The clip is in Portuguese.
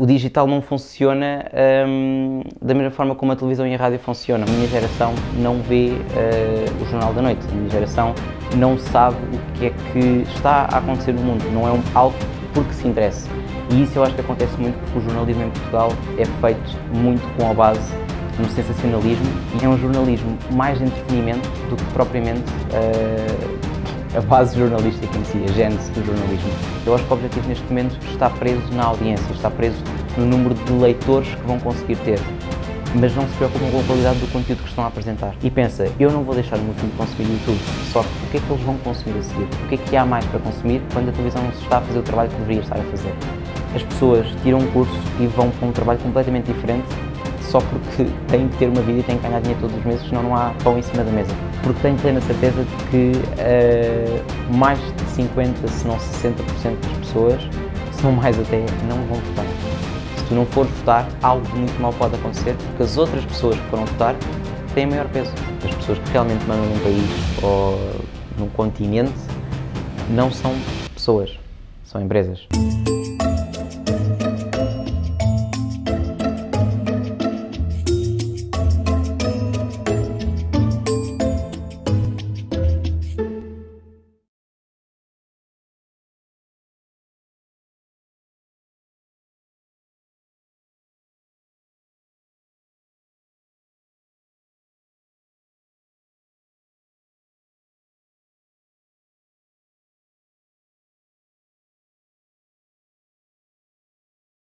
O digital não funciona hum, da mesma forma como a televisão e a rádio funcionam. A minha geração não vê uh, o Jornal da Noite, a minha geração não sabe o que é que está a acontecer no mundo, não é um, algo porque se interessa. E isso eu acho que acontece muito porque o jornalismo em Portugal é feito muito com a base no sensacionalismo e é um jornalismo mais de entretenimento do que propriamente uh, a base jornalística em si, a gênese do jornalismo. Eu acho que o objetivo neste momento está preso na audiência, está preso no número de leitores que vão conseguir ter mas não se preocupam com a qualidade do conteúdo que estão a apresentar. E pensa, eu não vou deixar o meu filho consumir YouTube, só que o que é que eles vão consumir a seguir? O que é que há mais para consumir quando a televisão não se está a fazer o trabalho que deveria estar a fazer? As pessoas tiram um curso e vão para um trabalho completamente diferente só porque têm que ter uma vida e têm que ganhar dinheiro todos os meses, senão não há pão em cima da mesa. Porque tenho plena certeza de que uh, mais de 50, se não 60% das pessoas, se não mais até, não vão votar. Se tu não fores votar, algo muito mal pode acontecer, porque as outras pessoas que foram votar têm maior peso. As pessoas que realmente mandam num país ou num continente não são pessoas, são empresas.